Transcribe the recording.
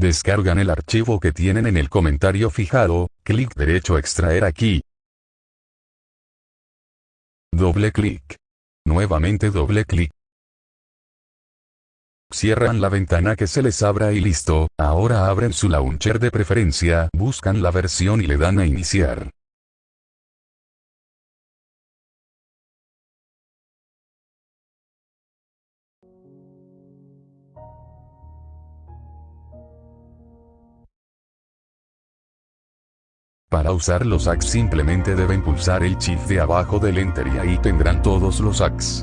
Descargan el archivo que tienen en el comentario fijado, clic derecho extraer aquí. Doble clic. Nuevamente doble clic. Cierran la ventana que se les abra y listo, ahora abren su launcher de preferencia, buscan la versión y le dan a iniciar. Para usar los hacks simplemente deben pulsar el shift de abajo del enter y ahí tendrán todos los hacks.